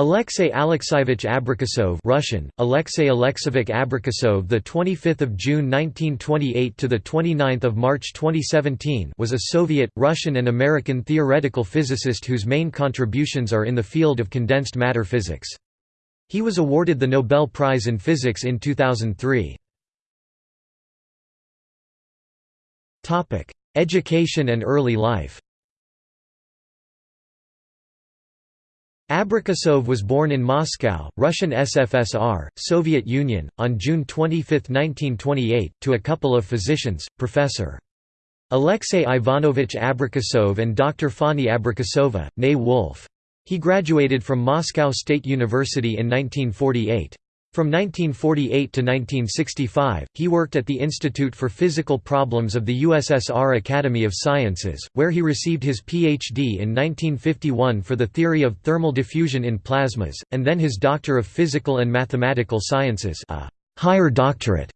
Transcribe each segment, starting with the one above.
Alexei Alexeyevich Abrikosov Russian. Alexei Alexeyevich Abrikosov the 25th of June 1928 to the 29th of March 2017 was a Soviet Russian and American theoretical physicist whose main contributions are in the field of condensed matter physics. He was awarded the Nobel Prize in Physics in 2003 Topic Education and early life Abrikosov was born in Moscow, Russian SFSR, Soviet Union, on June 25, 1928, to a couple of physicians, Professor. Alexey Ivanovich Abrikosov and Dr. Fanny Abrikosova, née Wolf. He graduated from Moscow State University in 1948. From 1948 to 1965, he worked at the Institute for Physical Problems of the USSR Academy of Sciences, where he received his Ph.D. in 1951 for the theory of thermal diffusion in plasmas, and then his Doctor of Physical and Mathematical Sciences a higher doctorate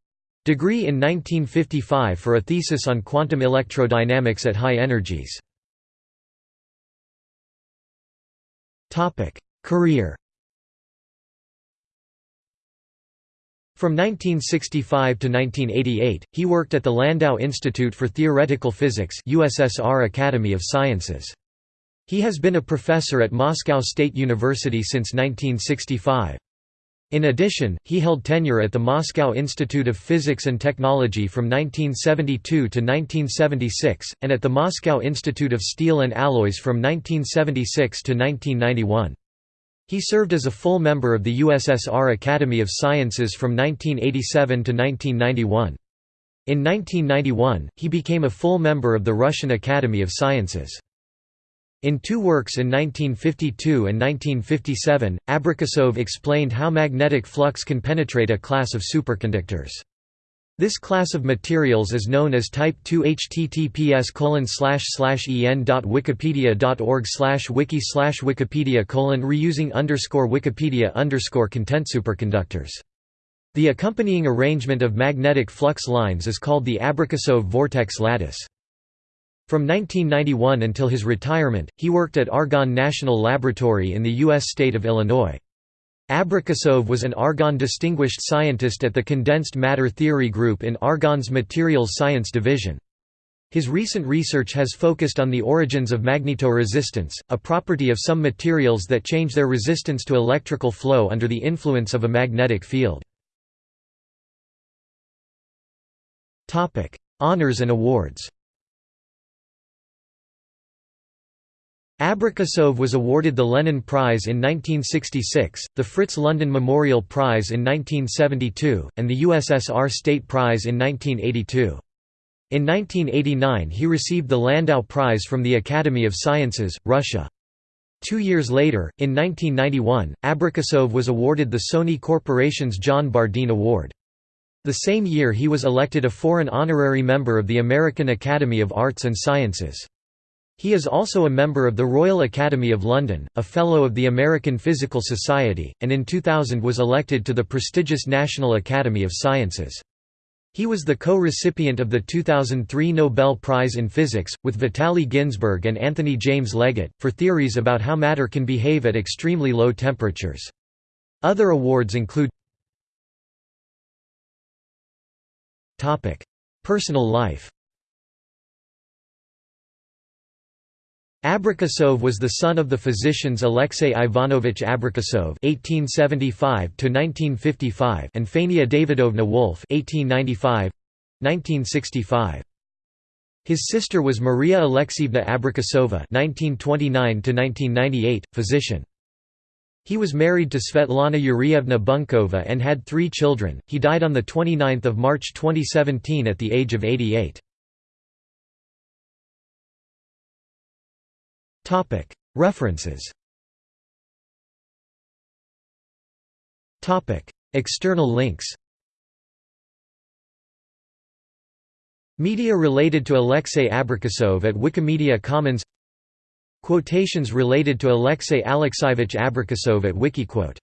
degree in 1955 for a thesis on quantum electrodynamics at high energies. Career From 1965 to 1988, he worked at the Landau Institute for Theoretical Physics USSR Academy of Sciences. He has been a professor at Moscow State University since 1965. In addition, he held tenure at the Moscow Institute of Physics and Technology from 1972 to 1976, and at the Moscow Institute of Steel and Alloys from 1976 to 1991. He served as a full member of the USSR Academy of Sciences from 1987 to 1991. In 1991, he became a full member of the Russian Academy of Sciences. In two works in 1952 and 1957, Abrikosov explained how magnetic flux can penetrate a class of superconductors. This class of materials is known as Type 2 https en.wikipedia.org wiki wikipedia reusing underscore wikipedia underscore content superconductors. The accompanying arrangement of magnetic flux lines is called the Abrikosov vortex lattice. From 1991 until his retirement, he worked at Argonne National Laboratory in the U.S. state of Illinois. Abrikosov was an Argonne Distinguished Scientist at the Condensed Matter Theory Group in Argonne's Materials Science Division. His recent research has focused on the origins of magnetoresistance, a property of some materials that change their resistance to electrical flow under the influence of a magnetic field. Honours and awards Abrikosov was awarded the Lenin Prize in 1966, the Fritz London Memorial Prize in 1972, and the USSR State Prize in 1982. In 1989 he received the Landau Prize from the Academy of Sciences, Russia. Two years later, in 1991, Abrikosov was awarded the Sony Corporation's John Bardeen Award. The same year he was elected a foreign honorary member of the American Academy of Arts and Sciences. He is also a member of the Royal Academy of London, a Fellow of the American Physical Society, and in 2000 was elected to the prestigious National Academy of Sciences. He was the co-recipient of the 2003 Nobel Prize in Physics, with Vitaly Ginzburg and Anthony James Leggett, for theories about how matter can behave at extremely low temperatures. Other awards include Personal life Abrikosov was the son of the physicians Alexey Ivanovich Abrikosov (1875–1955) and Fania Davidovna Wolf (1895–1965). His sister was Maria Alexeyevna Abrikosova (1929–1998), physician. He was married to Svetlana Yurievna Bunkova and had three children. He died on the 29th of March 2017 at the age of 88. References. External links. Media related to Alexey Abrikosov at Wikimedia Commons. Quotations related to Alexey Alexeyevich Abrikosov at Wikiquote